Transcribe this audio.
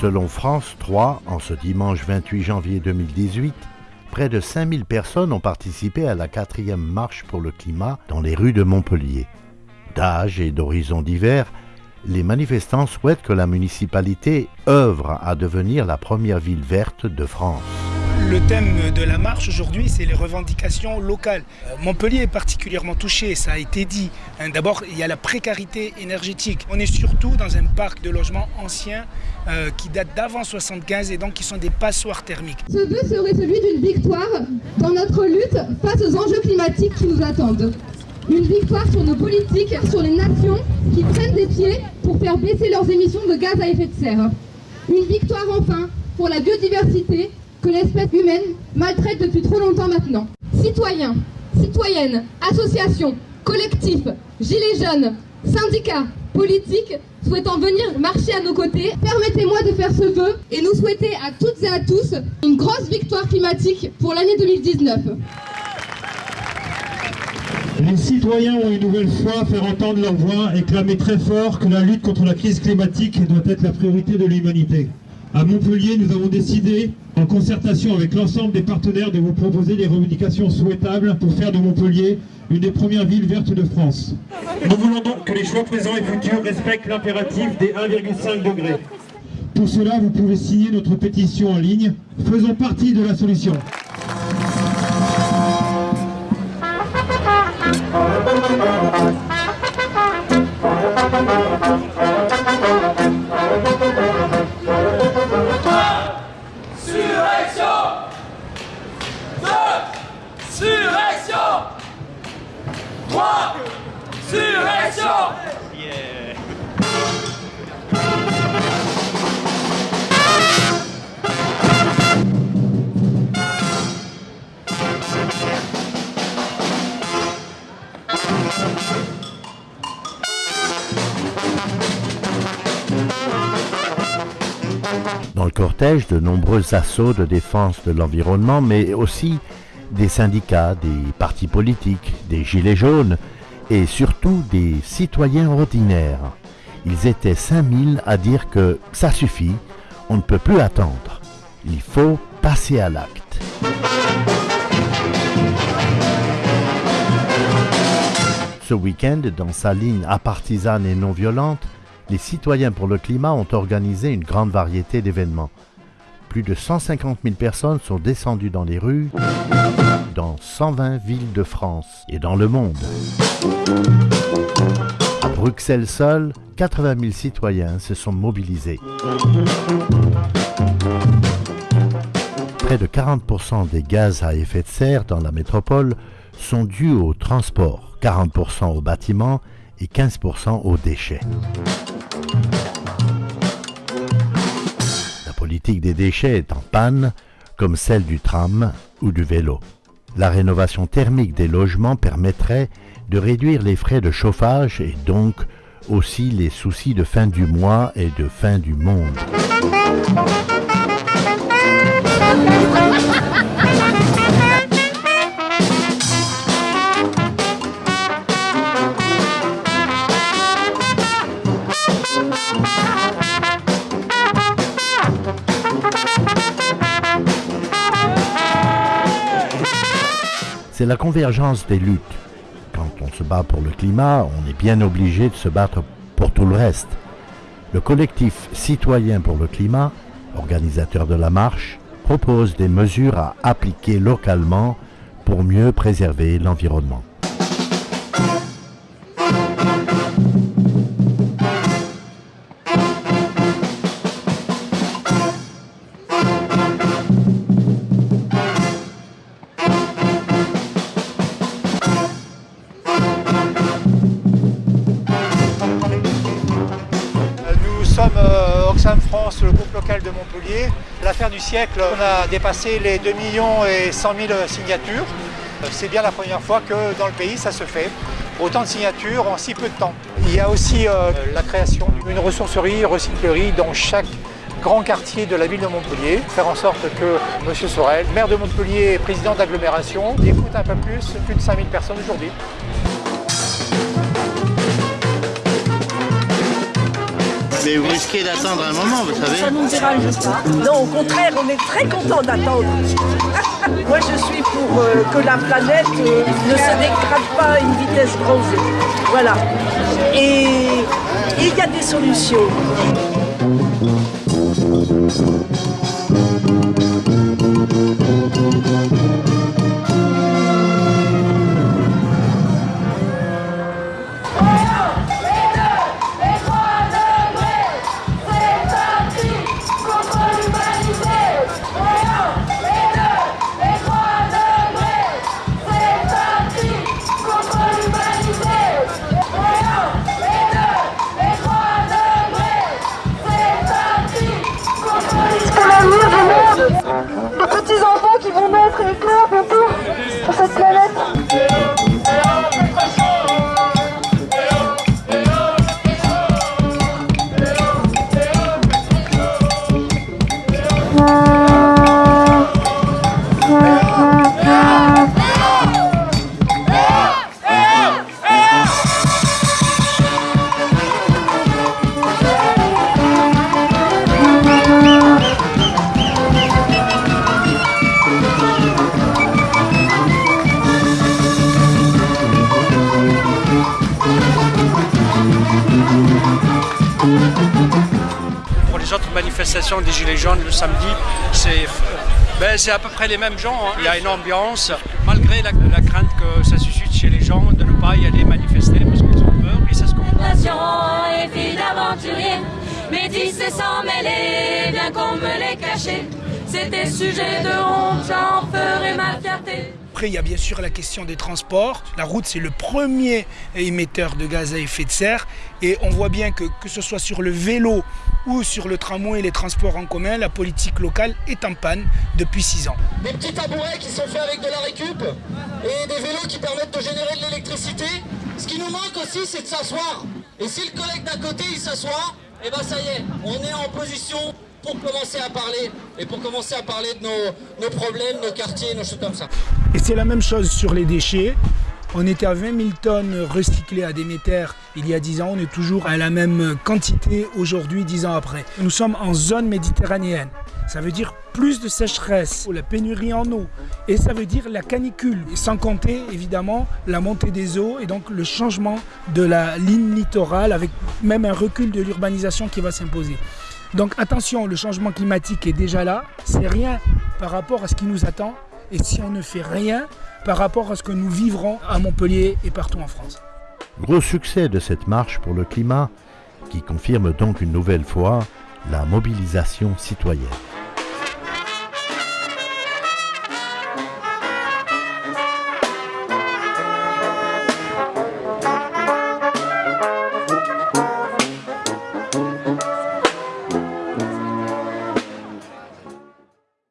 Selon France 3, en ce dimanche 28 janvier 2018, près de 5000 personnes ont participé à la quatrième marche pour le climat dans les rues de Montpellier. D'âge et d'horizons divers, les manifestants souhaitent que la municipalité œuvre à devenir la première ville verte de France. Le thème de la marche aujourd'hui, c'est les revendications locales. Euh, Montpellier est particulièrement touché, ça a été dit. Hein, d'abord, il y a la précarité énergétique. On est surtout dans un parc de logements anciens euh, qui datent d'avant 75 et donc qui sont des passoires thermiques. Ce vœu serait celui d'une victoire dans notre lutte face aux enjeux climatiques qui nous attendent. Une victoire sur nos politiques, sur les nations qui prennent des pieds pour faire baisser leurs émissions de gaz à effet de serre. Une victoire enfin pour la biodiversité que l'espèce humaine maltraite depuis trop longtemps maintenant. Citoyens, citoyennes, associations, collectifs, gilets jaunes, syndicats, politiques souhaitant venir marcher à nos côtés, permettez-moi de faire ce vœu et nous souhaiter à toutes et à tous une grosse victoire climatique pour l'année 2019. Les citoyens ont une nouvelle fois faire entendre leur voix et clamer très fort que la lutte contre la crise climatique doit être la priorité de l'humanité. À Montpellier, nous avons décidé, en concertation avec l'ensemble des partenaires, de vous proposer des revendications souhaitables pour faire de Montpellier une des premières villes vertes de France. Nous voulons donc que les choix présents et futurs respectent l'impératif des 1,5 degrés. Pour cela, vous pouvez signer notre pétition en ligne. Faisons partie de la solution. Dans le cortège, de nombreux assauts de défense de l'environnement, mais aussi des syndicats, des partis politiques, des gilets jaunes et surtout des citoyens ordinaires. Ils étaient 5000 à dire que ça suffit, on ne peut plus attendre. Il faut passer à l'acte. Ce week-end, dans sa ligne apartisane et non violente, les citoyens pour le climat ont organisé une grande variété d'événements. Plus de 150 000 personnes sont descendues dans les rues dans 120 villes de France et dans le monde. À Bruxelles seul, 80 000 citoyens se sont mobilisés. Près de 40% des gaz à effet de serre dans la métropole sont dus au transport, 40% aux bâtiments et 15% aux déchets. La politique des déchets est en panne, comme celle du tram ou du vélo. La rénovation thermique des logements permettrait de réduire les frais de chauffage et donc aussi les soucis de fin du mois et de fin du monde. C'est la convergence des luttes. Quand on se bat pour le climat, on est bien obligé de se battre pour tout le reste. Le collectif Citoyen pour le climat, organisateur de la marche, propose des mesures à appliquer localement pour mieux préserver l'environnement. L'affaire du siècle, on a dépassé les 2 millions et 100 000 signatures. C'est bien la première fois que dans le pays ça se fait. Autant de signatures en si peu de temps. Il y a aussi euh, la création d'une ressourcerie, recyclerie dans chaque grand quartier de la ville de Montpellier. Faire en sorte que M. Sorel, maire de Montpellier et président d'agglomération, écoute un peu plus plus de 5000 personnes aujourd'hui. Mais vous risquez d'attendre un moment, vous savez Ça ne nous dérange pas. Non, au contraire, on est très content d'attendre. Moi, je suis pour euh, que la planète euh, ne se dégrade pas à une vitesse grand V. Voilà. Et il y a des solutions. Manifestation des Gilets jaunes le samedi, c'est ben, à peu près les mêmes gens. Hein. Il y a une ambiance, malgré la, crainte que ça suscite chez les gens de ne pas y aller manifester parce qu'ils ont peur et ça se comprend. les. C'était sujet de honte, j'en ferai ma fierté. Après, il y a bien sûr la question des transports. La route, c'est le premier émetteur de gaz à effet de serre. Et on voit bien que, que ce soit sur le vélo ou sur le tramway et les transports en commun, la politique locale est en panne depuis six ans. Des petits tabourets qui sont faits avec de la récup et des vélos qui permettent de générer de l'électricité. Ce qui nous manque aussi, c'est de s'asseoir. Et si le collègue d'à côté, il s'assoit, et eh ben ça y est, on est en position pour commencer à parler et pour commencer à parler de nos, problèmes, nos quartiers, nos choses comme ça. Et c'est la même chose sur les déchets. On était à 20 000 tonnes recyclées à Déméter il y a 10 ans. On est toujours à la même quantité aujourd'hui, 10 ans après. Nous sommes en zone méditerranéenne. Ça veut dire plus de sécheresse, la pénurie en eau, et ça veut dire la canicule, sans compter évidemment la montée des eaux et donc le changement de la ligne littorale avec même un recul de l'urbanisation qui va s'imposer. Donc attention, le changement climatique est déjà là, c'est rien par rapport à ce qui nous attend et si on ne fait rien par rapport à ce que nous vivrons à Montpellier et partout en France. Gros succès de cette marche pour le climat qui confirme donc une nouvelle fois la mobilisation citoyenne.